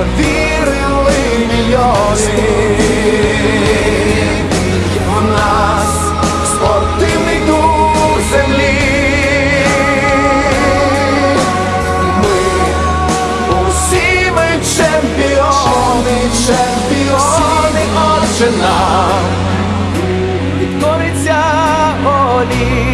повірили мільйони в нас спортивний дух землі. Ми усі ми чемпіони, чемпіони, отже нам відкориться волі.